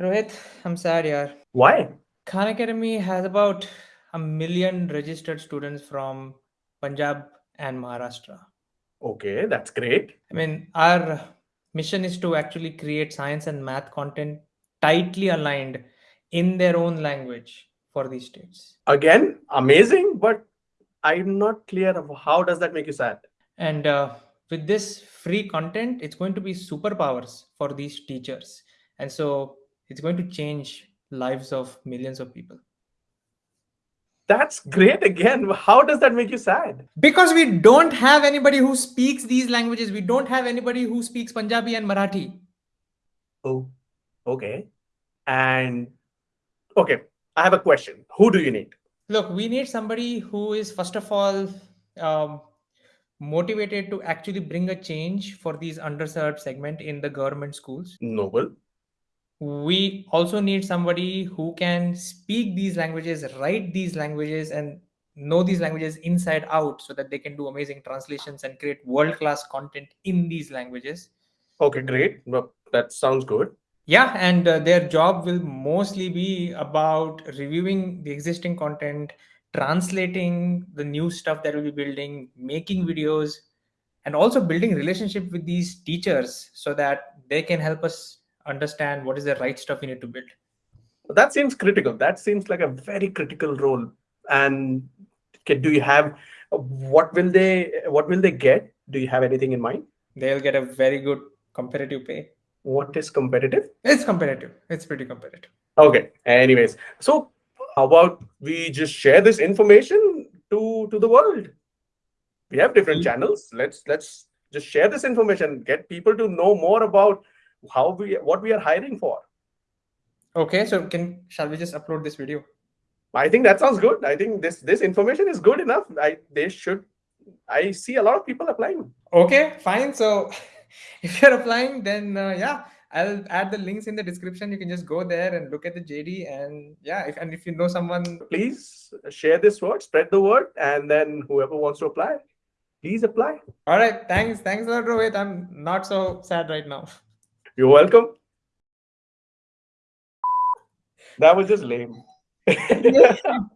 Rohit, I'm sad, yaar. Why? Khan Academy has about a million registered students from Punjab and Maharashtra. Okay, that's great. I mean, our mission is to actually create science and math content tightly aligned in their own language for these states. Again, amazing, but I'm not clear of how does that make you sad? And uh, with this free content, it's going to be superpowers for these teachers. And so it's going to change lives of millions of people. That's great again. How does that make you sad? Because we don't have anybody who speaks these languages. We don't have anybody who speaks Punjabi and Marathi. Oh, okay. And okay, I have a question. Who do you need? Look, we need somebody who is, first of all, um, motivated to actually bring a change for these underserved segment in the government schools. Noble. We also need somebody who can speak these languages, write these languages, and know these languages inside out so that they can do amazing translations and create world-class content in these languages. Okay, great. Well, that sounds good. Yeah, and uh, their job will mostly be about reviewing the existing content, translating the new stuff that we'll be building, making videos, and also building relationship with these teachers so that they can help us understand what is the right stuff you need to build. That seems critical. That seems like a very critical role. And can, do you have what will they what will they get? Do you have anything in mind? They'll get a very good competitive pay. What is competitive? It's competitive. It's pretty competitive. Okay. Anyways, so how about we just share this information to to the world? We have different Mm. channels. Let's let's just share this information. Get people to know more about how we what we are hiring for. Okay, so can shall we just upload this video? I think that sounds good. I think this this information is good enough. I they should. I see a lot of people applying. Okay, fine. So if you're applying, then uh, yeah, I'll add the links in the description. You can just go there and look at the JD, and yeah, if and if you know someone, Please share this word, spread the word, and then whoever wants to apply, please apply. all right. Thanks, thanks a lot, Rohit. I'm not so sad right now. You're welcome. That was just lame.